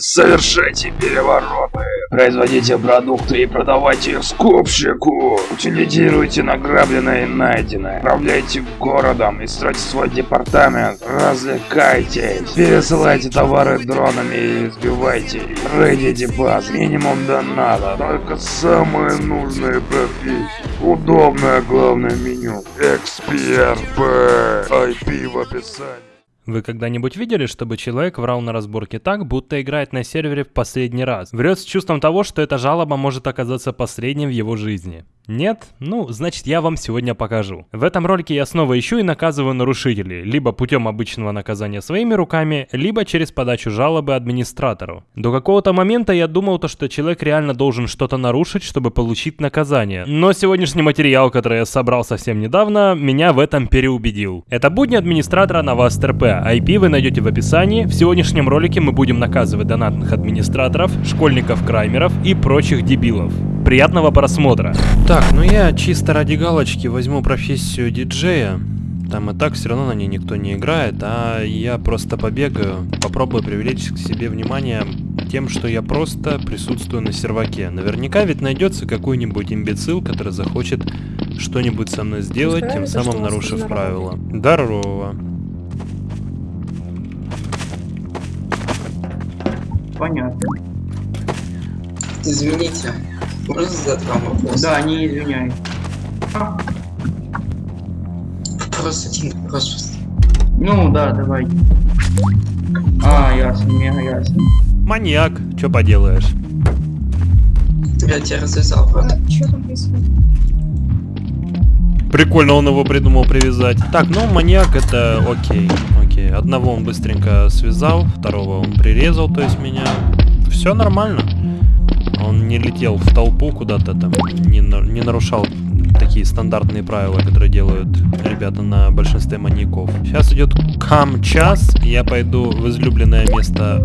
Совершайте перевороты. Производите продукты и продавайте их скупщику. Утилизируйте награбленное и найденное. Управляйте городом и стройте свой департамент. Развлекайтесь. Пересылайте товары дронами и сбивайте их. Рейдите баз. Минимум доната. Только самые нужные профессии. Удобное главное меню. Эксперт. IP в описании. Вы когда-нибудь видели, чтобы человек врал на разборке так, будто играет на сервере в последний раз? Врет с чувством того, что эта жалоба может оказаться последней в его жизни. Нет? Ну, значит я вам сегодня покажу. В этом ролике я снова ищу и наказываю нарушителей, либо путем обычного наказания своими руками, либо через подачу жалобы администратору. До какого-то момента я думал то, что человек реально должен что-то нарушить, чтобы получить наказание. Но сегодняшний материал, который я собрал совсем недавно, меня в этом переубедил. Это будни администратора на ВАСТРП. IP вы найдете в описании. В сегодняшнем ролике мы будем наказывать донатных администраторов, школьников-краймеров и прочих дебилов. Приятного просмотра. Так, ну я чисто ради галочки возьму профессию диджея. Там и так все равно на ней никто не играет, а я просто побегаю, попробую привлечь к себе внимание тем, что я просто присутствую на серваке. Наверняка ведь найдется какой-нибудь имбецил, который захочет что-нибудь со мной сделать, тем самым нарушив правила. Здорово. Понятно. Извините, можно задать вам вопрос? Да, не извиняй. А, Просто один вопрос. ну да, давай. А, ясно, мега ясно. Маньяк, что поделаешь? Я тебя развязал, правда? Что там происходит? Прикольно он его придумал привязать. Так, ну маньяк это окей, окей. Одного он быстренько связал, второго он прирезал, то есть меня. Все нормально. Он не летел в толпу куда-то там, не, не нарушал такие стандартные правила, которые делают ребята на большинстве маньяков. Сейчас идет кам-час, и я пойду в излюбленное место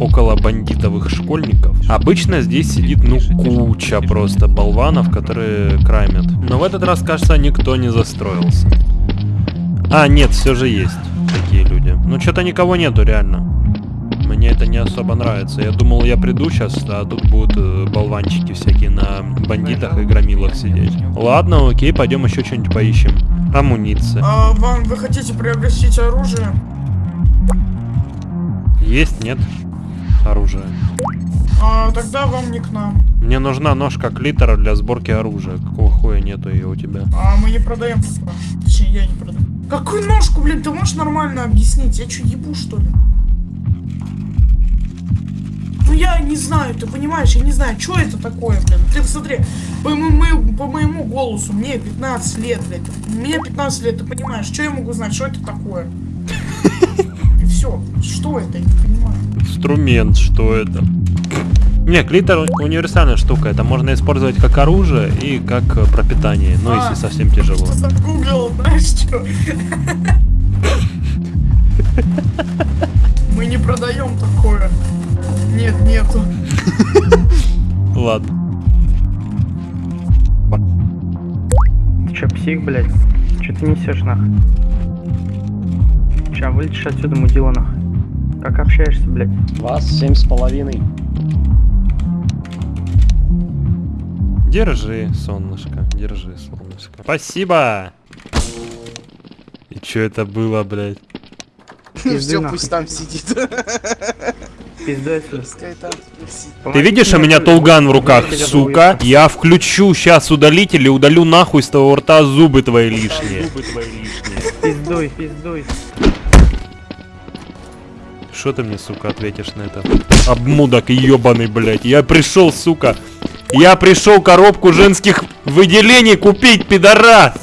около бандитовых школьников. Обычно здесь сидит, ну, куча просто болванов, которые краймят. Но в этот раз, кажется, никто не застроился. А, нет, все же есть такие люди. Ну, что-то никого нету, реально. Мне это не особо нравится. Я думал, я приду сейчас, а тут будут э, болванчики всякие на бандитах и громилах сидеть. Ладно, окей, пойдем еще что-нибудь поищем. Амуниция. А вам вы хотите приобрести оружие? Есть, нет? Оружие. А тогда вам не к нам. Мне нужна ножка клитора для сборки оружия. Какого хуя нету ее у тебя? А мы не продаем такое. Точнее, я не продаю. Какую ножку, блин, ты можешь нормально объяснить? Я что, ебу, что ли? Ну я не знаю, ты понимаешь, я не знаю, что это такое, блин. Ты посмотри, по моему, по моему голосу, мне 15 лет, блядь. Мне 15 лет, ты понимаешь, что я могу знать, что это такое? И все, что это, я не понимаю. Инструмент, что это? Не, клитор универсальная штука. Это можно использовать как оружие и как э, пропитание. Ну, А. если совсем тяжело. Что загуглил, знаешь что? Мы не продаем такое. Нет, нету. Ладно. Ты чё, псих, блядь? Чё ты несешь, нах? Ща вылетишь отсюда, мудила, нах. Как общаешься, блядь? Вас семь с половиной. Держи, солнышко. Держи, солнышко. Спасибо! И чё это было, блядь? Все, пусть там сидит. Сидит. Ты видишь, у меня тулган в руках, сука? Я включу сейчас удалитель и удалю нахуй с твоего рта зубы твои лишние. Пиздуй, пиздуй. Что ты мне, сука, ответишь на это? Обмудок ебаный, блядь. Я пришел, сука. Я пришел коробку женских выделений купить, пидорас!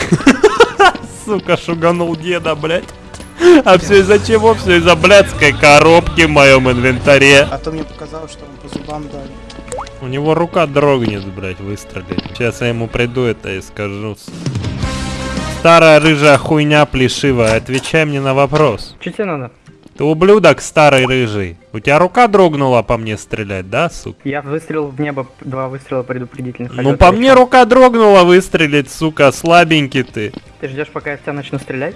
Сука, шуганул деда, блядь. А все из-за чего? Все из-за блядской коробки в моем инвентаре. А то мне показалось, что он по зубам дали. У него рука дрогнет, блядь, выстрелить. Сейчас я ему приду это и скажу. Старая рыжая хуйня плешивая, отвечай мне на вопрос. Чё тебе надо? Ты ублюдок старый рыжий. У тебя рука дрогнула по мне стрелять, да, сука? Я выстрелил в небо, два выстрела предупредительных. Ну по мне рука дрогнула выстрелить, сука, слабенький ты. Ты ждешь, пока я в тебя начну стрелять?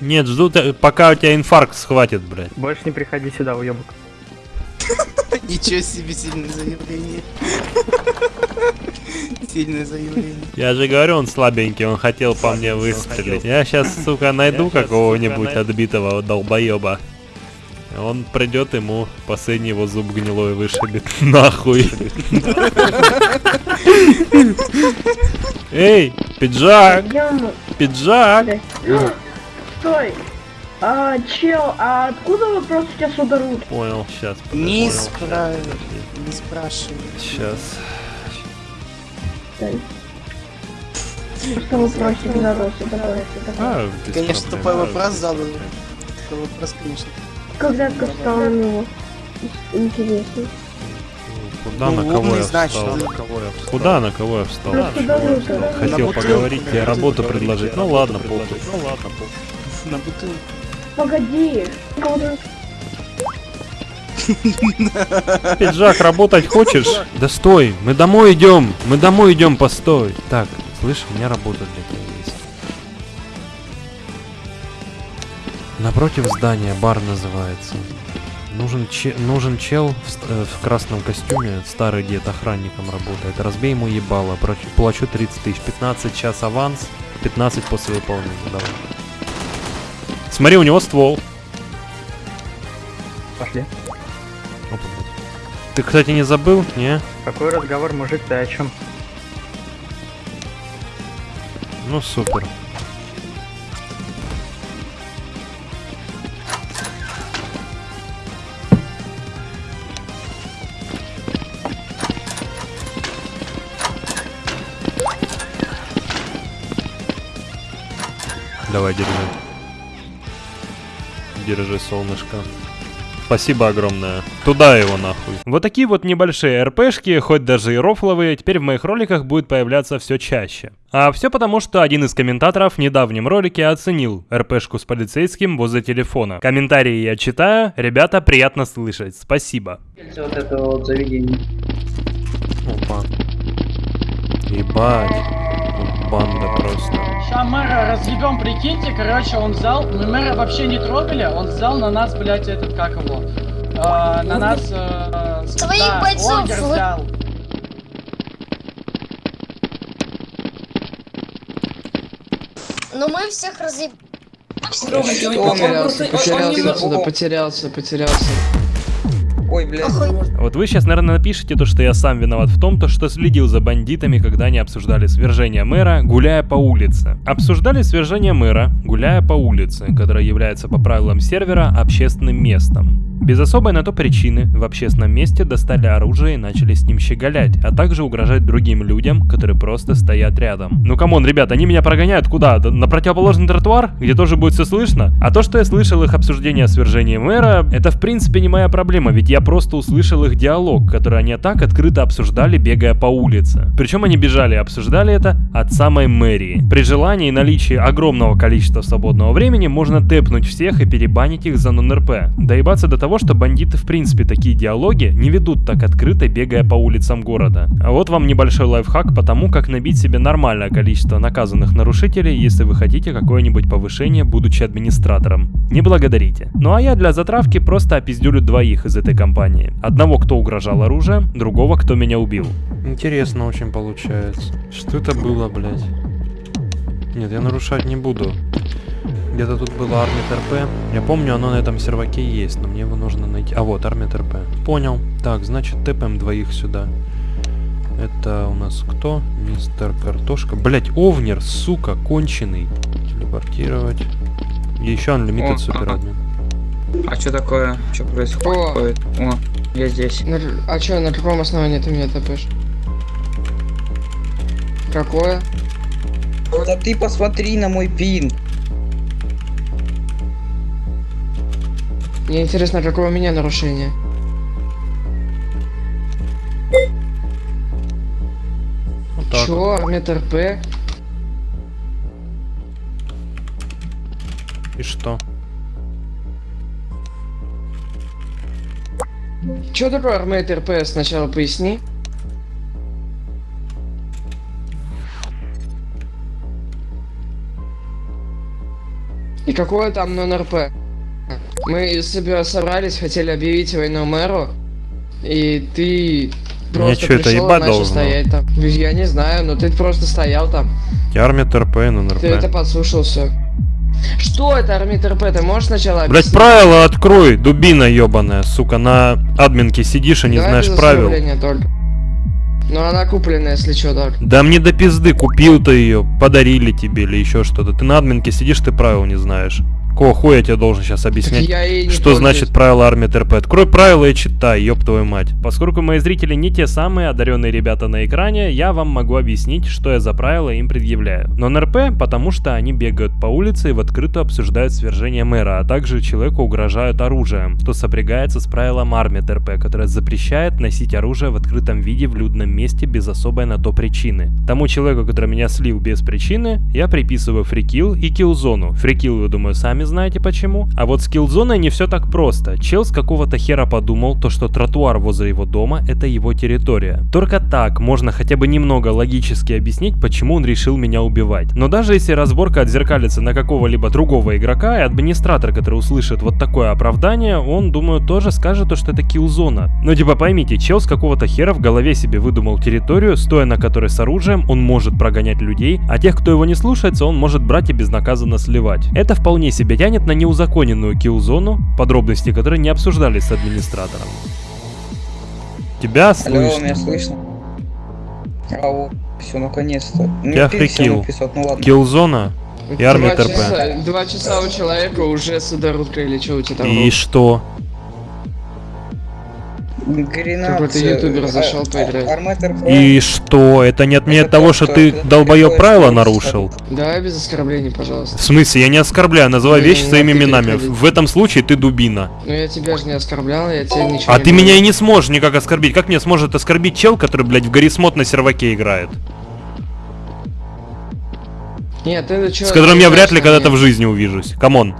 Нет, жду, пока у тебя инфаркт схватит, блядь. Больше не приходи сюда, уебок. Ничего себе сильное заявление. Сильное заявление. Я же говорю, он слабенький, он хотел по мне выстрелить. Я сейчас, сука, найду какого-нибудь отбитого долбоеба. Он придет ему, последний его зуб гнилой вышибет. Нахуй. Эй, пиджак, пиджак. Стой! А, чел, а откуда вопрос у тебя сударут? Понял, сейчас. Не спрашивай. Не спрашивай. Сейчас. Что вопросик задался такой? А, Конечно, тупой вопрос задал. Такой вопрос, конечно. Когда ты стал на него? Интересно. Куда Ну, на кого я значит, встал? да. Куда на кого я встал? Ну. Хотел На поговорить, тебе на работу бутылку предложить. Ну ладно, похуй. Ну ладно, похуй. На бутылку. Погоди. Пиджак, работать хочешь? Да стой, мы домой идем, мы домой идем, постой. Так, слышь, у меня работа для тебя есть. Напротив здания, бар называется. Нужен, че- нужен чел в, э, в красном костюме, старый дед, охранником работает. Разбей ему ебало, плачу 30 тысяч, 15 час аванс, 15 после выполнения, давай. Смотри, у него ствол. Пошли. Опа. Ты, кстати, не забыл, не? Какой разговор, мужик, ты о чем? Ну супер. Давай, держи. Держи, солнышко. Спасибо огромное. Туда его нахуй. Вот такие вот небольшие РПшки, хоть даже и рофловые, теперь в моих роликах будет появляться все чаще. А все потому, что один из комментаторов в недавнем ролике оценил РПшку с полицейским возле телефона. Комментарии я читаю, ребята, приятно слышать, спасибо. Вот это вот заведение. Опа. Ебать. Тут банда просто. Ща мэра разъебем, прикиньте, короче, он взял, мы мэра вообще не трогали, он взял на нас, блядь, этот, как его, э, на нас, э, Своих да, бойцов взял. Но мы всех разъеб... Потерялся, потерялся отсюда, потерялся, потерялся. Ой, блядь. Вот вы сейчас, наверное, напишите то, что я сам виноват в том, то, что следил за бандитами, когда они обсуждали свержение мэра, гуляя по улице. Обсуждали свержение мэра, гуляя по улице, которая является по правилам сервера общественным местом. Без особой на то причины в общественном месте достали оружие и начали с ним щеголять, а также угрожать другим людям, которые просто стоят рядом. Ну come on, ребят, они меня прогоняют куда? На противоположный тротуар, где тоже будет все слышно? А то, что я слышал их обсуждение о свержении мэра, это в принципе не моя проблема, ведь я просто услышал их диалог, который они так открыто обсуждали, бегая по улице. Причем они бежали и обсуждали это от самой мэрии. При желании и наличии огромного количества свободного времени можно тэпнуть всех и перебанить их за нон-РП. Доебаться до того, что бандиты в принципе такие диалоги не ведут так открыто, бегая по улицам города. А вот вам небольшой лайфхак по тому, как набить себе нормальное количество наказанных нарушителей, если вы хотите какое-нибудь повышение, будучи администратором. Не благодарите. Ну а я для затравки просто опиздюлю двоих из этой компании. Одного, кто угрожал оружием, другого, кто меня убил. Интересно очень получается. Что это было, блядь? Нет, я нарушать не буду. Где-то тут было армия РП. Я помню, оно на этом серваке есть, но мне его нужно найти. А вот, армия РП. Понял. Так, значит, тэпаем двоих сюда. Это у нас кто? Мистер Картошка. Блять, Овнер, сука, конченый. Телепортировать. И еще Unlimited ага. Admin. А что такое? Что происходит? О, я здесь. А чё, на каком основании ты меня топишь? Какое? Да ты посмотри на мой пин. Мне интересно, какое у меня нарушение? Вот так. Чё, армия РП? И что? Чё такое армия РП? Сначала поясни. И какое там нон-РП? Мы себе собрались, хотели объявить войну мэру, и ты просто чё, это пришёл и начал стоять там. Я не знаю, но ты просто стоял там. Армия ТРП, НРП. Ты это подслушал все. Что это армит РП? Ты можешь сначала Блять, объяснить? правила открой, дубина ебаная, сука, на админке сидишь и не Давай знаешь правил. только. Но она купленная, если что, так. Да мне до пизды, купил ты ее, подарили тебе или еще что-то. Ты на админке сидишь, ты правил не знаешь. Какого хуя я тебе должен сейчас объяснять? что пользуюсь. значит правила армии ТРП? Открой правила и читай, ёб твою мать. Поскольку мои зрители не те самые одаренные ребята на экране, я вам могу объяснить, что я за правила им предъявляю. Но НРП, потому что они бегают по улице и в открытую обсуждают свержение мэра, а также человеку угрожают оружием, что сопрягается с правилом армии ТРП, которое запрещает носить оружие в открытом виде в людном месте без особой на то причины. Тому человеку, который меня слил без причины, я приписываю фрикил и киллзону. Фрикил, вы думаю, сами знаете почему. А вот с киллзоной не все так просто. Чел с какого-то хера подумал, то что тротуар возле его дома это его территория. Только так можно хотя бы немного логически объяснить, почему он решил меня убивать. Но даже если разборка отзеркалится на какого-либо другого игрока, и администратор, который услышит вот такое оправдание, он, думаю, тоже скажет, то, что это киллзона. Но типа поймите, чел с какого-то хера в голове себе выдумал территорию, стоя на которой с оружием он может прогонять людей, а тех, кто его не слушается, он может брать и безнаказанно сливать. Это вполне себе тянет на неузаконенную килл-зону, подробности которой не обсуждались с администратором. Тебя Алло, слышно. меня слышно? Ау, все, наконец-то. Ну, фрикил. написал, ну ладно. Киллзона и армия ТРП. часа, два часа у человека уже судородка или что у тебя там? И было? что? Гренад. Какой-то ютубер зашел поиграть. Арматор И что? Это не отменяет Это того, то, что ты это такое, правила нарушил? Давай без оскорблений, пожалуйста. В смысле? Я не оскорбляю, называй Не, вещи не своими именами. В этом случае ты дубина. Ну я тебя же не оскорблял, я тебе ничего А не ты меня и не сможешь никак оскорбить. Как меня сможет оскорбить чел, который, блядь, в Garry's Mod на серваке играет? Нет, ты для чего С которым я вряд ли когда-то в жизни увижусь. Come on.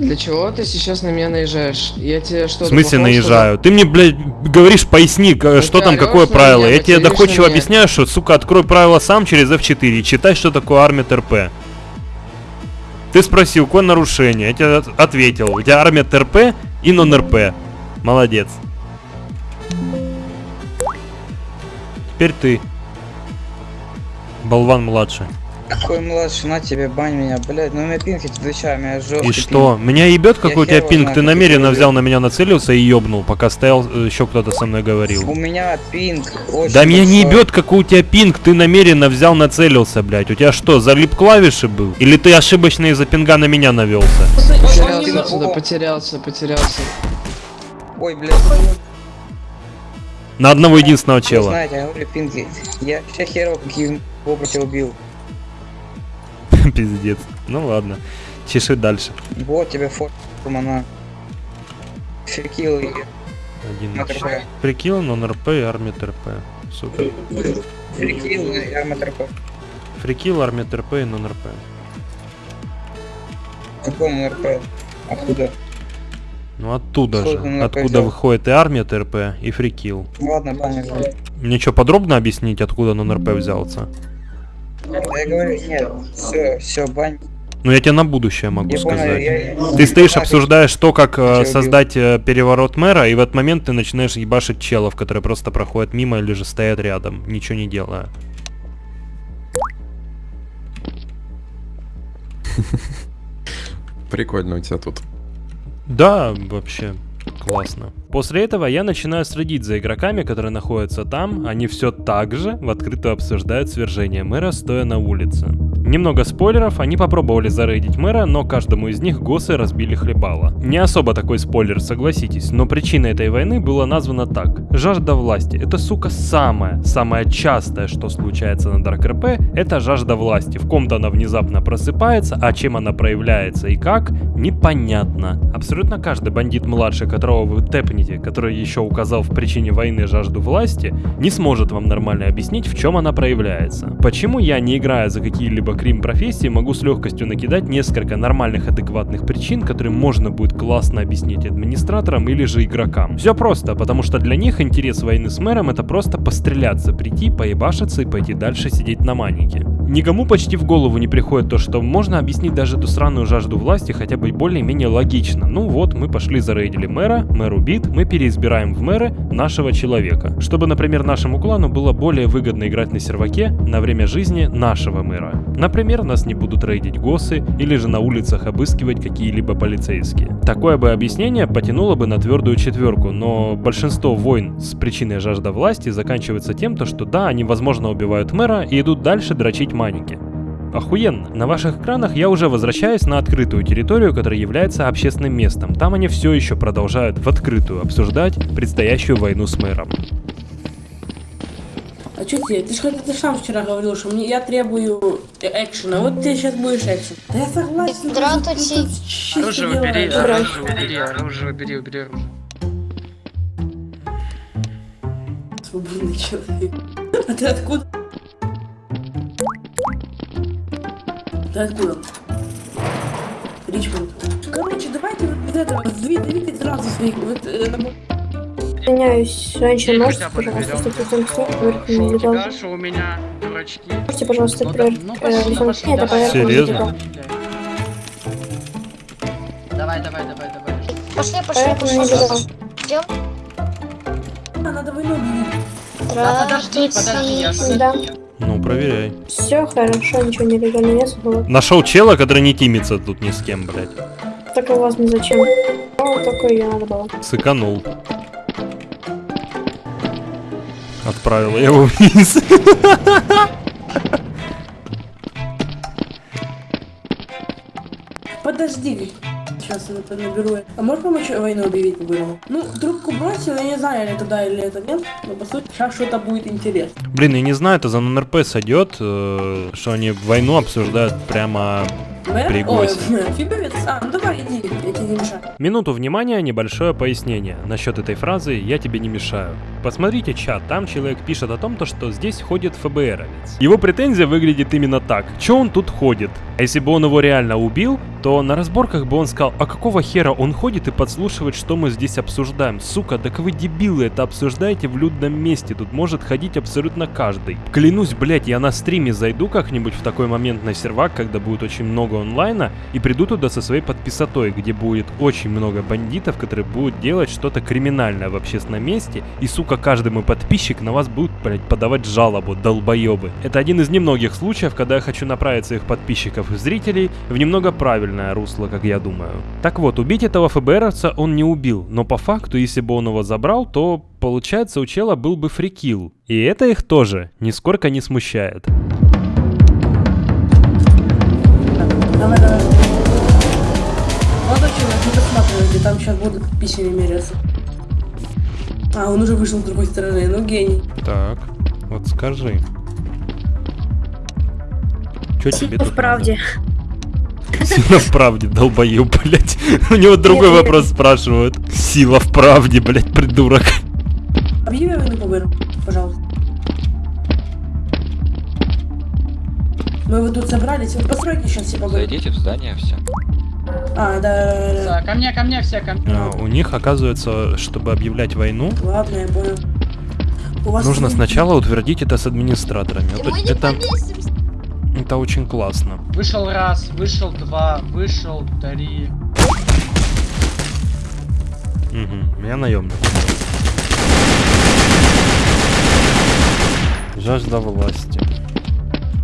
Для чего ты сейчас на меня наезжаешь? Я тебе что В смысле наезжаю? Ты мне, блядь, говоришь, поясни, к- Ну что ты там, какое правило. меня, Я тебе доходчиво объясняю, что, сука, открой правила сам через F4 и читай, что такое армия ТРП. Ты спросил, какое нарушение? Я тебе от- ответил. У тебя армия ТРП и нон-РП. Молодец. Теперь ты. Болван младший. Какой младший, на тебе, бань меня, блядь. Ну, у меня пинг, эти отвечаю, у меня жёсткий И что? Меня ебет, какой у тебя его пинг? знаю, Ты намеренно это взял на меня нацелился и ёбнул, пока стоял, э, еще кто-то со мной говорил. пинг. У меня пинг очень Да меня не ебет, какой у тебя пинг, ты намеренно взял, нацелился, блядь. У тебя что, залип клавиши был? Или ты ошибочно из-за пинга на меня навелся? Потерялся отсюда, потерялся, потерялся. Ой, блядь. На одного единственного Вы чела. знаете, я говорю, пинги. Я всех херов каких образом убил. Пиздец. Ну ладно. Чеши дальше. Вот тебе форма на и Один. МТРП. Прикил, нон-РП и армия ТРП. Супер. Феркил и МТРП. Фрикил, армия ТРП и нон-РП. Какой МРП? Откуда? Ну оттуда Сколько же. Откуда взял? выходит и армия ТРП, и фрикил. Ладно, баня говорю. Мне что, подробно объяснить, откуда нон-РП взялся? Я говорю, нет, все, все, бань. Ну я тебе на будущее могу Я понял, сказать. я- Ты стоишь, обсуждаешь то, как э, убил. создать э, переворот мэра, и в этот момент ты начинаешь ебашить челов, которые просто проходят мимо или же стоят рядом, ничего не делая. Прикольно у тебя тут. Да, вообще классно. После этого я начинаю следить за игроками, которые находятся там. Они все так же в открытую обсуждают свержение мэра, стоя на улице. Немного спойлеров, они попробовали зарейдить мэра, но каждому из них госы разбили хлебало. Не особо такой спойлер, согласитесь, но причиной этой войны было названо так. Жажда власти. Это, сука, самое, самое частое, что случается на Dark RP, это жажда власти. В ком-то она внезапно просыпается, а чем она проявляется и как, непонятно. Абсолютно каждый бандит младший, которого вы тэпнете, который еще указал в причине войны жажду власти, не сможет вам нормально объяснить, в чем она проявляется. Почему я, не играя за какие-либо Крим профессии могу с легкостью накидать несколько нормальных адекватных причин, которые можно будет классно объяснить администраторам или же игрокам. Все просто, потому что для них интерес войны с мэром это просто постреляться, прийти, поебашиться и пойти дальше сидеть на манике. Никому почти в голову не приходит то, что можно объяснить даже эту странную жажду власти хотя бы более-менее логично. Ну вот, мы пошли зарейдили мэра, мэр убит, мы переизбираем в мэры нашего человека. Чтобы, например, нашему клану было более выгодно играть на серваке на время жизни нашего мэра. Например, нас не будут рейдить госы или же на улицах обыскивать какие-либо полицейские. Такое бы объяснение потянуло бы на твердую четверку, но большинство войн с причиной жажда власти заканчивается тем, то, что да, они возможно убивают мэра и идут дальше дрочить маники. Охуенно. На ваших экранах я уже возвращаюсь на открытую территорию, которая является общественным местом. Там они все еще продолжают в открытую обсуждать предстоящую войну с мэром. А что тебе? Ты же ты сам вчера говорил, что мне, я требую экшена. Вот ты сейчас будешь экшен. Да я согласен. Здравствуйте. Оружие убери, оружие убери, оружие убери, убери оружие. Свободный человек. А ты откуда? Ты откуда? Ричмонд. Короче, давайте вот это, две- двигать сразу своих. Вот, э, на- Извиняюсь, раньше можете, пожалуйста, лицом к проверке У медиков? тебя что у меня дурачки? Можете, пожалуйста, проверить Нет, это давай. проверка Серьезно? Давай, давай, давай, давай. Пошли, пошли, пошли. Идем. Надо. Да подожди, подожди, я. Ну, проверяй. Все хорошо, ничего нелегально нет было. Нашел чела, который не тимится тут ни с кем, блядь. Так у вас не зачем. Ну, только ее надо было. Сыканул. Отправил я его вниз. Подожди. Сейчас я это наберу. А можешь помочь войну объявить по-бырому? Ну, трубку бросил, я не знаю, или это да, или это нет. Но по сути, сейчас что-то будет интересно. Блин, я не знаю, это за НРП сойдет, э, что они войну обсуждают прямо А, ну давай, иди, я тебе не мешаю. Минуту внимания, небольшое пояснение. Насчет этой фразы «я тебе не мешаю». Посмотрите чат, там человек пишет о том, то, что здесь ходит ФБРовец. Его претензия выглядит именно так. Че он тут ходит? А если бы он его реально убил, то на разборках бы он сказал, а какого хера он ходит и подслушивает, что мы здесь обсуждаем? Сука, так вы дебилы, это обсуждаете в людном месте, тут может ходить абсолютно каждый. Клянусь, блять, я на стриме зайду как-нибудь в такой момент на сервак, когда будет очень много онлайна, и приду туда со своей подписотой, где будет очень много бандитов, которые будут делать что-то криминальное в общественном месте, и, сука, каждый мой подписчик на вас будет, блядь, подавать жалобу, долбоебы. Это один из немногих случаев, когда я хочу направить своих подписчиков и зрителей в немного правильное русло, как я думаю. Так вот, убить этого ФБРовца он не убил, но по факту, если бы он его забрал, то, получается, у чела был бы фрикил. И это их тоже нисколько не смущает. Давай, давай. Молодой человек, не досматривайте, там сейчас будут письмами меряться. А, он уже вышел с другой стороны, ну гений. Так, вот скажи. Чё тебе тут правде. надо? Сила в правде, долбоёб, блядь. У него другой вопрос спрашивают. Сила в правде, блядь, придурок. Объяви войну по быру, пожалуйста. Мы вот тут собрались, вот постройте сейчас все по быру. Зайдите в здание, все. А, да, да, да, Да, Ко мне, ко мне все, ко мне. А, У них, оказывается, чтобы объявлять войну. Ладно, я понял. У вас нужно тут- сначала утвердить это с администраторами. Вот это, это очень классно. Вышел раз, вышел два, вышел три. Угу, я наемник. Жажда власти.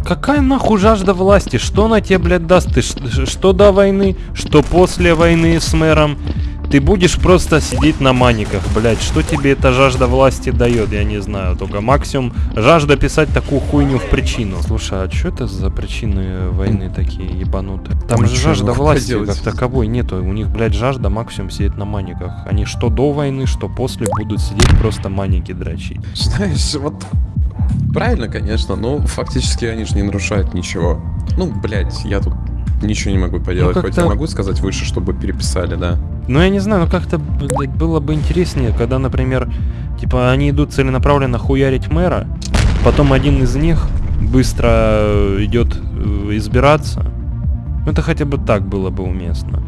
Какая нахуй жажда власти? Что она тебе, блядь, даст? Ты что до войны, что после войны с мэром? Ты будешь просто сидеть на маниках, блядь. Что тебе эта жажда власти дает? Я не знаю. Только максимум жажда писать такую хуйню в причину. Слушай, а что это за причины войны такие ебанутые? Там же Ничего, жажда ну, власти поделать. как таковой нету. У них, блядь, жажда максимум сидеть на маниках. Они что до войны, что после будут сидеть просто маники дрочить. Знаешь, вот правильно, конечно, но фактически они же не нарушают ничего. Ну, блядь, я тут ничего не могу поделать. Хоть как-то- я могу сказать выше, чтобы переписали, да. Ну, я не знаю, ну как-то было бы интереснее, когда, например, типа, они идут целенаправленно хуярить мэра, потом один из них быстро э, идет э, избираться. Ну, Это хотя бы так было бы уместно.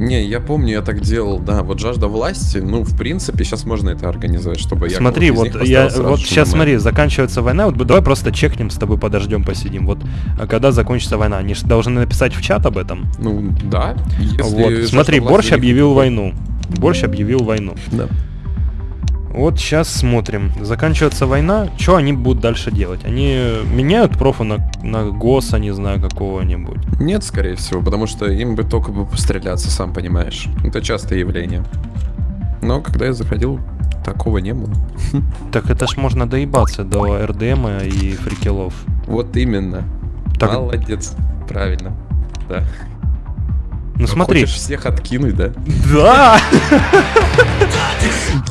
Не, я помню, я так делал, да. Вот жажда власти, ну, в принципе, сейчас можно это организовать, чтобы я Смотри, вот я вот сейчас на смотри, заканчивается война, вот давай просто чекнем с тобой, подождем, посидим. Вот а когда закончится война, они же должны написать в чат об этом. Ну, да. Вот, смотри, Борщ объявил войну. Борщ объявил войну. Да. Вот сейчас смотрим. Заканчивается война, что они будут дальше делать? Они меняют профу на, на ГОСа, не знаю, какого-нибудь. Нет, скорее всего, потому что им бы только бы постреляться, сам понимаешь. Это частое явление. Но когда я заходил, такого не было. Так это ж можно доебаться до РДМа и фрикелов. Вот именно. Так- Молодец. Правильно. Да. Ну смотри. Хочешь всех откинуть, да? Да!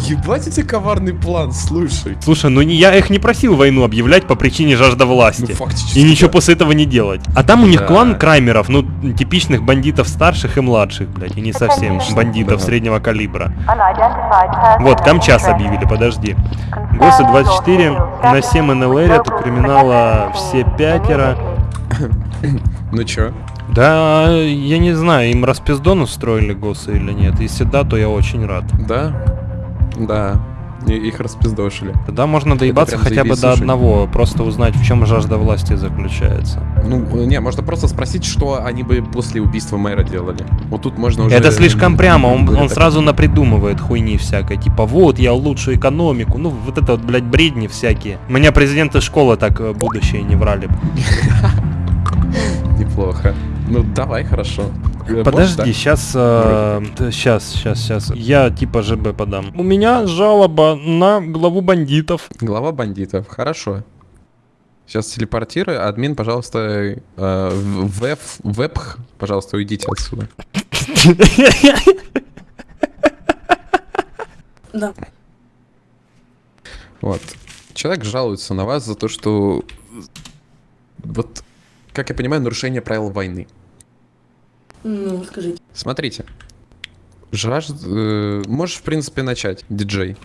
Ебать, у тебя коварный план, слушай. Слушай, ну не, я их не просил войну объявлять по причине жажда власти. Ну, фактически, и ничего да. после этого не делать. А там у них Да. клан краймеров, ну, типичных бандитов старших и младших, блядь, и не совсем бандитов Да. среднего калибра. Вот, Камчас объявили, подожди. ГОСы 24, на 7 НЛР, у криминала все пятеро. Ну чё? Да, я не знаю, им распиздон устроили ГОСы или нет. Если да, то я очень рад. Да? Да. И- их распиздошили. Тогда можно доебаться хотя бы заебись, до слушай. одного, просто узнать, в чем жажда власти заключается. Ну, не, можно просто спросить, что они бы после убийства мэра делали. Вот тут можно уже... Это слишком прямо, он, он так- сразу напридумывает хуйни всякой. Типа, вот, я улучшу экономику. Ну, вот это вот, блядь, бредни всякие. Меня президенты школы так э, будущее не врали. Неплохо. Ну, давай, хорошо. Э, Подожди, можешь, сейчас, сейчас, сейчас, сейчас. Я типа ЖБ подам. У меня жалоба на главу бандитов. Глава бандитов, хорошо. Сейчас телепортирую. Админ, пожалуйста, э, веб, вебх, пожалуйста, уйдите отсюда. Да. Вот. Человек жалуется на вас за то, что... Вот, как я понимаю, нарушение правил войны. Ну, скажите. Смотрите. Жажд... э, можешь, в принципе, начать, диджей,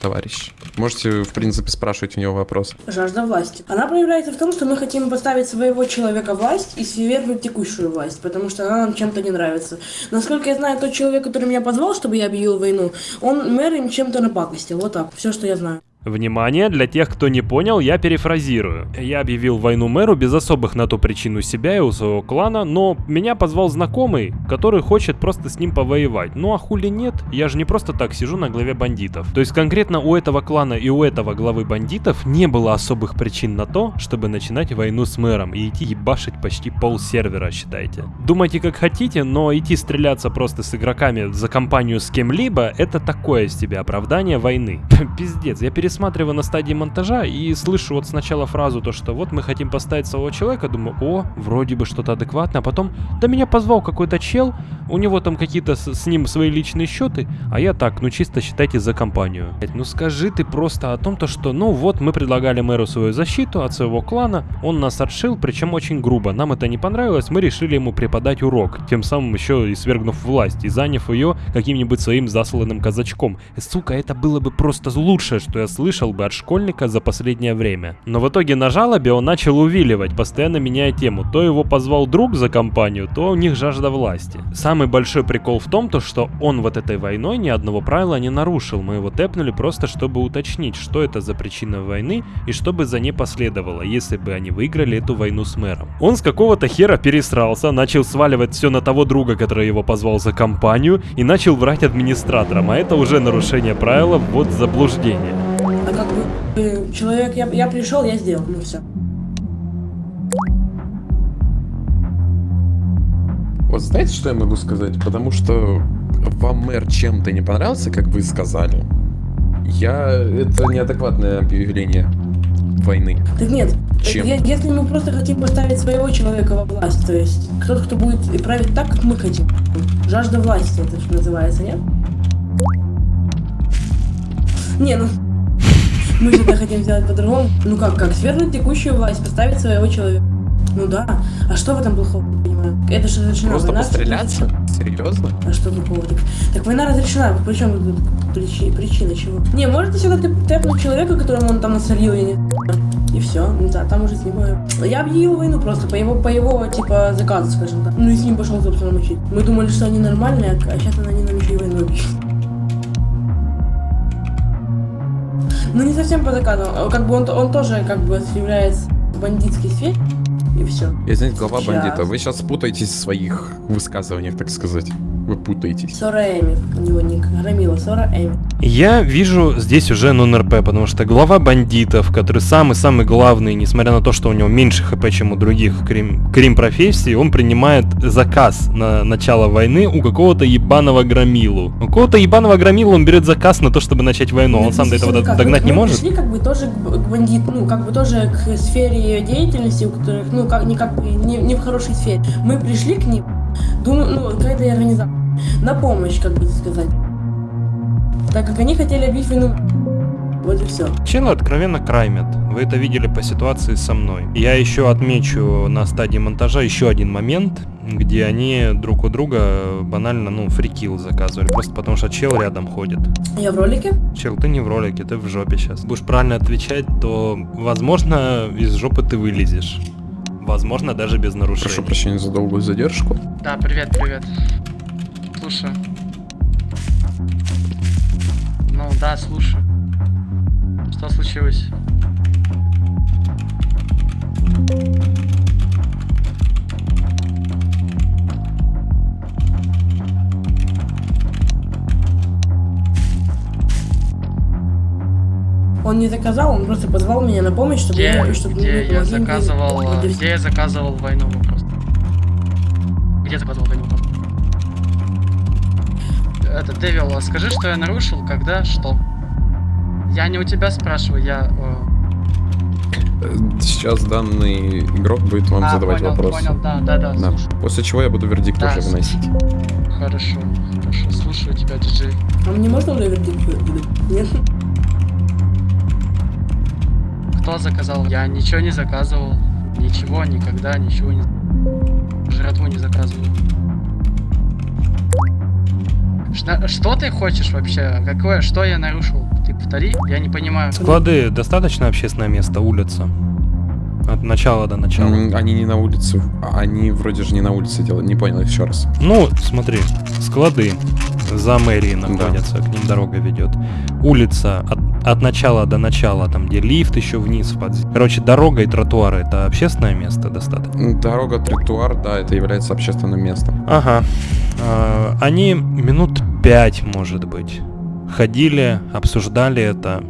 товарищ. Можете, в принципе, спрашивать у него вопрос. Жажда власти. Она проявляется в том, что мы хотим поставить своего человека власть и свергнуть текущую власть, потому что она нам чем-то не нравится. Насколько я знаю, тот человек, который меня позвал, чтобы я объявил войну, он мэр им чем-то напакостил. Вот так. Все, что я знаю. Внимание, для тех, кто не понял, я перефразирую. Я объявил войну мэру без особых на то причин у себя и у своего клана, но меня позвал знакомый, который хочет просто с ним повоевать. Ну а хули нет, я же не просто так сижу на главе бандитов. То есть конкретно у этого клана и у этого главы бандитов не было особых причин на то, чтобы начинать войну с мэром и идти ебашить почти пол сервера, считайте. Думайте как хотите, но идти стреляться просто с игроками за компанию с кем-либо, это такое себе оправдание войны. Пиздец, я пересматриваю на стадии монтажа и слышу вот сначала фразу то, что вот мы хотим поставить своего человека, думаю, о, вроде бы что-то адекватное, а потом, да меня позвал какой-то чел, у него там какие-то с, с ним свои личные счеты, а я так, ну чисто считайте за компанию. Ну скажи ты просто о том, то, что, ну вот мы предлагали мэру свою защиту от своего клана, он нас отшил, причем очень грубо, нам это не понравилось, мы решили ему преподать урок, тем самым еще и свергнув власть и заняв ее каким-нибудь своим засланным казачком. Сука, это было бы просто лучшее, что я слышал бы от школьника за последнее время. Но в итоге на жалобе он начал увиливать, постоянно меняя тему. То его позвал друг за компанию, то у них жажда власти. Самый большой прикол в том, то, что он вот этой войной ни одного правила не нарушил. Мы его тэпнули просто, чтобы уточнить, что это за причина войны и что бы за ней последовало, если бы они выиграли эту войну с мэром. Он с какого-то хера пересрался, начал сваливать все на того друга, который его позвал за компанию, и начал врать администраторам, а это уже нарушение правила, вот заблуждение. А как бы э, человек, я, я пришел, я сделал, ну все. Вот знаете, что я могу сказать? Потому что вам мэр чем-то не понравился, как вы сказали. Я... Это неадекватное объявление войны. Так нет, Чем? если мы просто хотим поставить своего человека во власть, то есть кто-то, кто будет править так, как мы хотим. Жажда власти это что называется, нет? Не, ну мы же это хотим сделать по-другому. Ну как, как свергнуть текущую власть, поставить своего человека. Ну да. А что в этом плохого, понимаю? Это же начинало Просто война, постреляться? Серьезно? А что такого? Так, так война разрешена, причем причи- причина чего? Не, может ты сюда тэп- тэпнуть человека, которому он там насолил, я не и все, да, там уже с ним э, Я объявил войну просто по его, по его, типа, заказу, скажем так. Ну и с ним пошел, собственно, мочить. Мы думали, что они нормальные, а сейчас они нам еще и войну объявили. Ну не совсем по заказу, а как бы он, он тоже как бы является в бандитской сфере, и все. Я, знаете, глава Сейчас. бандита. Вы сейчас путаетесь в своих высказываниях, так сказать. Вы путаетесь. Сора Эми, у него ник, Рамила, Сора Эми. Я вижу здесь уже нон-РП, потому что глава бандитов, который самый-самый главный, несмотря на то, что у него меньше хп, чем у других крим, крим-профессий, он принимает заказ на начало войны у какого-то ебаного громилу. У какого-то ебаного громилу он берет заказ на то, чтобы начать войну, он сам до этого Как, догнать мы- не мы может? пришли как бы тоже к, б- к бандит, ну как бы тоже к сфере деятельности, у которых, ну как не как бы не, не в хорошей сфере. Мы пришли к ним, думаю, ну какая-то организация, на помощь, как бы сказать. Так как они хотели объявить войну. Вот и все. Челы откровенно краймят. Вы это видели по ситуации со мной. Я еще отмечу на стадии монтажа еще один момент, где они друг у друга банально, ну, фрикил заказывали. Просто потому что чел рядом ходит. Я в ролике? Чел, ты не в ролике, ты в жопе сейчас. Будешь правильно отвечать, то, возможно, из жопы ты вылезешь. Возможно, даже без нарушений. Прошу прощения за долгую задержку. Да, привет, привет. Слушаю. Ну да, слушаю. Что случилось? Он не заказал, он просто позвал меня на помощь, чтобы Где, я, чтобы где я заказывал, всё. где я заказывал войну вопрос? Где заказывал войну вопрос? Это, Дэвил, а скажи, что я нарушил, когда, что? Я не у тебя спрашиваю, я... Сейчас данный игрок будет вам А, задавать понял, вопросы. понял, да, да, да, слушаю. После чего я буду вердикт Да, уже выносить. Хорошо, хорошо, слушаю тебя, диджей. А мне можно уже вердикт выдать? Нет? Кто заказал? Я ничего не заказывал. Ничего, никогда, ничего не... Жратву не заказывал. Что ты хочешь вообще? Какое? Что я нарушил? Ты повтори? Я не понимаю. Склады достаточно общественное место, улица. От начала до начала. Они не на улице. Они вроде же не на улице делают. Не понял еще раз. Ну, смотри, склады за мэрией находятся, к ним дорога ведет. Улица от, от начала до начала, там где лифт еще вниз в. Короче, дорога и тротуары это общественное место достаточно. Дорога, тротуар, да, это является общественным местом. Ага. А, Они минут пять, может быть, ходили, обсуждали это,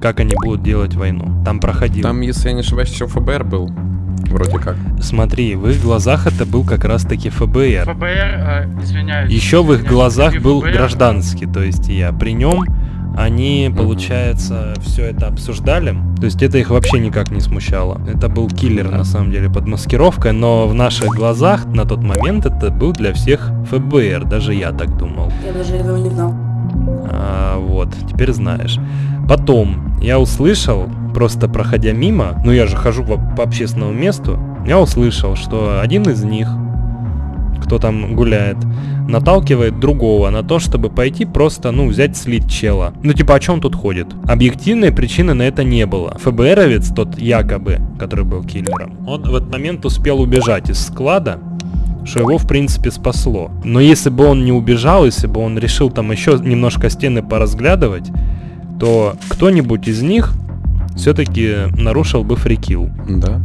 как они будут делать войну. Там проходил. Там, если я не ошибаюсь, еще ФБР был. Вроде как. Смотри, в их глазах это был как раз таки ФБР. ФБР, э, извиняюсь. Еще в их извиняюсь, глазах был ФБР, гражданский, то есть я. При нем они, получается, все это обсуждали. То есть это их вообще никак не смущало. Это был киллер, на самом деле, под маскировкой, но в наших глазах на тот момент это был для всех ФБР, даже я так думал. Я даже этого не знал. А, вот, теперь знаешь. Потом я услышал, просто проходя мимо, ну я же хожу по, по общественному месту, я услышал, что один из них, кто там гуляет, наталкивает другого на то, чтобы пойти просто, ну, взять слить чела. Ну, типа, о чем тут ходит? Объективной причины на это не было. ФБРовец, тот якобы, который был киллером, он в этот момент успел убежать из склада, что его, в принципе, спасло. Но если бы он не убежал, если бы он решил там еще немножко стены поразглядывать, то кто-нибудь из них все-таки нарушил бы фрикил. Да,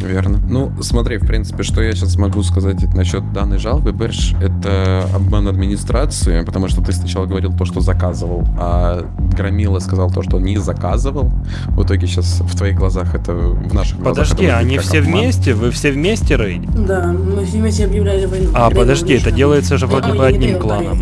верно. Ну, смотри, в принципе, что я сейчас могу сказать насчет данной жалобы, Берш, это обман администрации, потому что ты сначала говорил то, что заказывал, а Громила сказал то, что не заказывал. В итоге сейчас в твоих глазах это, в наших глазах Подожди, они все обман. вместе? Вы все вместе, Рейд? Да, мы все вместе объявляли войну. А, Рейд подожди, это делается же вроде бы одним кланом.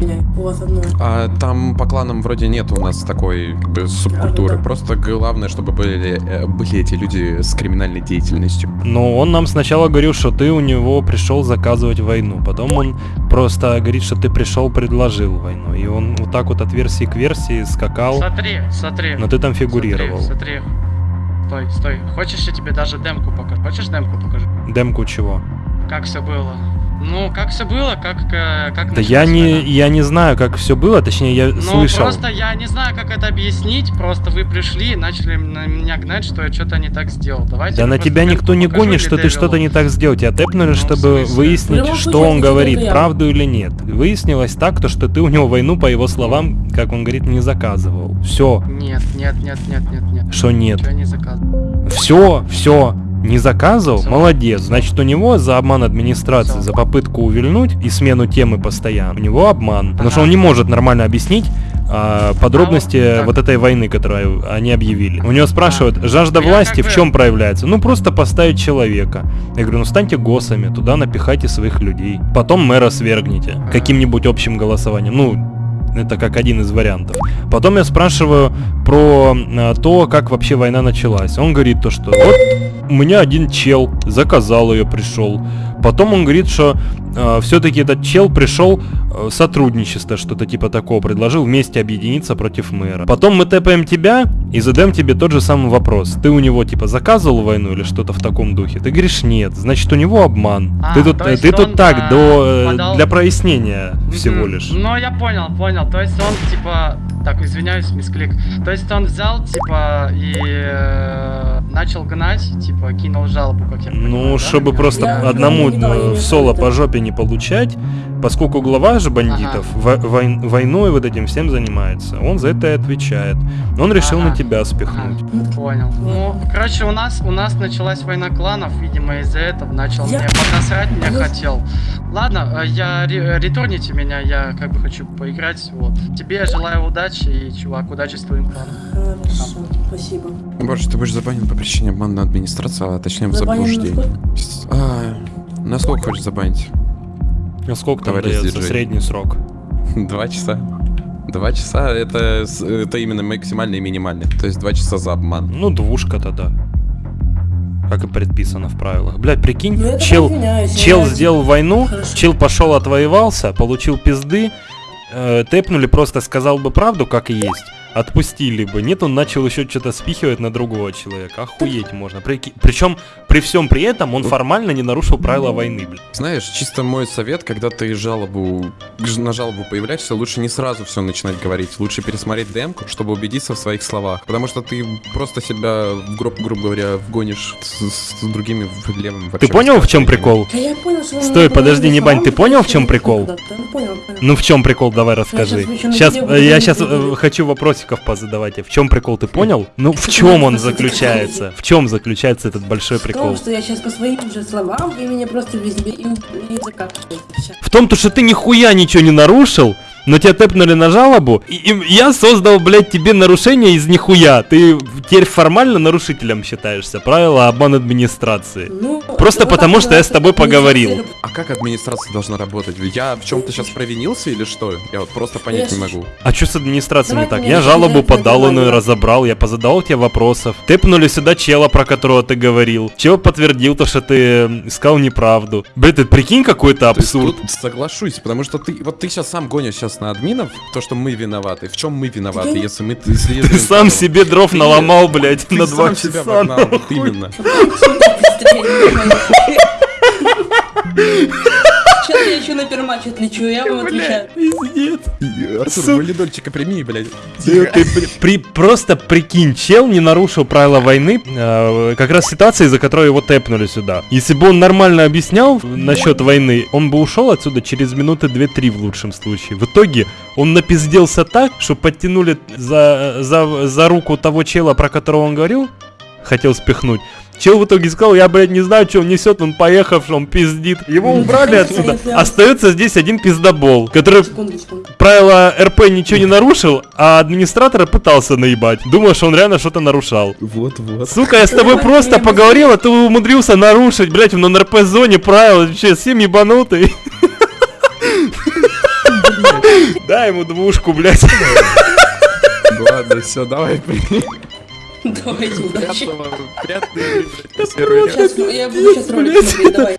А там по кланам вроде нет у нас такой как бы, субкультуры. Просто главное, чтобы были, э, были эти люди с криминальной деятельностью. Но он нам сначала говорил, что ты у него пришел заказывать войну. Потом он просто говорит, что ты пришел, предложил войну. И он вот так вот от версии к версии скакал. Смотри, смотри. Но ты там фигурировал. Смотри, смотри. Стой, стой. Хочешь, я тебе даже демку покажу? Хочешь демку покажу? Демку чего? Как все было? Ну, как все было, как, э, как Да я не, я не знаю, как все было, точнее, я Ну, слышал. просто я не знаю, как это объяснить, просто вы пришли и начали на меня гнать, что я что-то не так сделал. Давайте Да на тебя никто не гонит, что ты что-то не так сделал. Тебя тэпнули, Ну, чтобы выяснить, любом что он говорит, я. правду или нет. Выяснилось так, то, что ты у него войну, по его словам, как он говорит, не заказывал. Все. Нет, нет, нет, нет, нет, нет. Что нет? Ничего я не заказывал. Все, все. Не заказывал? Молодец. Значит, у него за обман администрации, за попытку увильнуть и смену темы постоянно. У него обман. Потому что он не может нормально объяснить а, подробности вот этой войны, которую они объявили. У него спрашивают, жажда Ну, власти в чем проявляется? Ну, просто поставить человека. Я говорю, ну станьте госами, туда напихайте своих людей. Потом мэра свергните каким-нибудь общим голосованием. Ну, это как один из вариантов. Потом я спрашиваю про а, то, как вообще война началась. Он говорит то, что вот у меня один чел заказал ее, пришел. Потом он говорит, что все-таки этот чел пришел э, сотрудничество, что-то типа такого, предложил вместе объединиться против мэра. Потом мы тэпаем тебя и задаем тебе тот же самый вопрос. Ты у него типа заказывал войну или что-то в таком духе? Ты говоришь нет, значит у него обман. А, ты тут, э, ты тут так, а, до, э, подал- для прояснения всего Мгм. лишь. Ну, я понял, понял. То есть он, типа... Так, извиняюсь, мисклик. То есть он взял, типа, и э, начал гнать, типа, кинул жалобу, как я понимаю, Ну, да, чтобы меня? просто Я- одному я не знаю, я э, не в знаю, соло это- по жопе не получать, поскольку глава же бандитов во- вой- войной вот этим всем занимается. Он за это и отвечает. Он решил на тебя спихнуть. Понял. Ну, короче, у нас у нас началась война кланов, видимо, из-за этого начал Я- мне поднасрать, мне Ну, хотел. Ладно, э, я ре- ретурните меня, я как бы хочу поиграть. Вот. Тебе я желаю удачи и, чувак, удачи с твоим планом. Хорошо, спасибо. Боже, ты будешь забанен по причине обмана администрации, а точнее Забанен заблуждения. С- А, на сколько хочешь забанить? А сколько там Товарищ дается средний срок? Два часа. Два часа это, это именно максимальный и минимальный. То есть два часа за обман. Ну, двушка тогда. Как и предписано в правилах. Блять, прикинь, Ну, чел, извиняюсь, чел сделал войну, Хорошо. чел пошел отвоевался, получил пизды, э, тэпнули, просто сказал бы правду, как и есть. Отпустили бы. Нет, он начал еще что-то спихивать на другого человека. Охуеть можно. Причем при всем при этом он формально не нарушил правила войны, блядь. Знаешь, чисто мой совет, когда ты жалобу на жалобу появляешься, лучше не сразу все начинать говорить. Лучше пересмотреть демку, чтобы убедиться в своих словах. Потому что ты просто себя, грубо, грубо говоря, вгонишь с, с другими в левым Ты понял, в чем прикол? Да я понял, что Стой, подожди, не бань, ты понял, в чем прикол? ну. Ну в чем прикол, давай расскажи. сейчас я сейчас буду. хочу вопросиков позадавать. В чем прикол, ты понял? Ну в чем он заключается? В чем заключается этот большой В том, прикол? что я сейчас по своим же словам, и меня просто везде и, закапываете. В том, то, что ты нихуя ничего не нарушил, но тебя тэпнули на жалобу, и, и я создал, блядь, тебе нарушение из нихуя. Ты теперь формально нарушителем считаешься. Правила обман администрации. Ну, Просто вот потому, что я с тобой поговорил. А как администрация должна работать? Я в чем-то сейчас провинился или что? Я вот просто понять не могу. А что с администрацией не так? Я жалобу подал, он ее разобрал, я позадавал тебе вопросов. Тэпнули сюда чела, про которого ты говорил. Чел подтвердил то, что ты м, сказал неправду. Блин, ты прикинь какой-то есть абсурд. соглашусь, потому что ты вот ты сейчас сам гонишь сейчас на админов, то, что мы виноваты. В чем мы виноваты, Я- если мы если Ты сам себе дров Ты- наломал, блядь, ты на два сам себя часа. вогнал, вот именно. Я еще на перматч отлечу, я вам отвечаю. Пиздец. Артур, валидольчика прими, блядь. Ты, просто прикинь, чел не нарушил правила войны, э, как раз ситуация, из-за которой его тэпнули сюда. Если бы он нормально объяснял насчет войны, он бы ушел отсюда через минуты 2-3 в лучшем случае. В итоге он напизделся так, что подтянули за, за, за руку того чела, про которого он говорил, хотел спихнуть. Чел в итоге сказал, я, блядь, не знаю, что он несет, он поехавший, он пиздит. Его убрали отсюда. Остается здесь один пиздобол, который правила РП ничего не нарушил, а администратора пытался наебать. Думаю, что он реально что-то нарушал. Вот-вот. Сука, я с тобой просто поговорил, а ты умудрился нарушить, блять, в нон-РП-зоне правила. Вообще, всем ебанутый. Дай ему двушку, блять. Ладно, все, давай, прими. Давайте, удачи.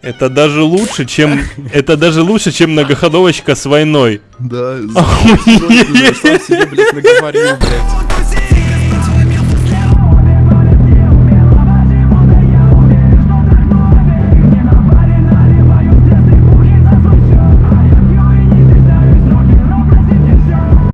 Это даже лучше, чем... Это даже лучше, чем многоходовочка с войной. Да, Охуеть.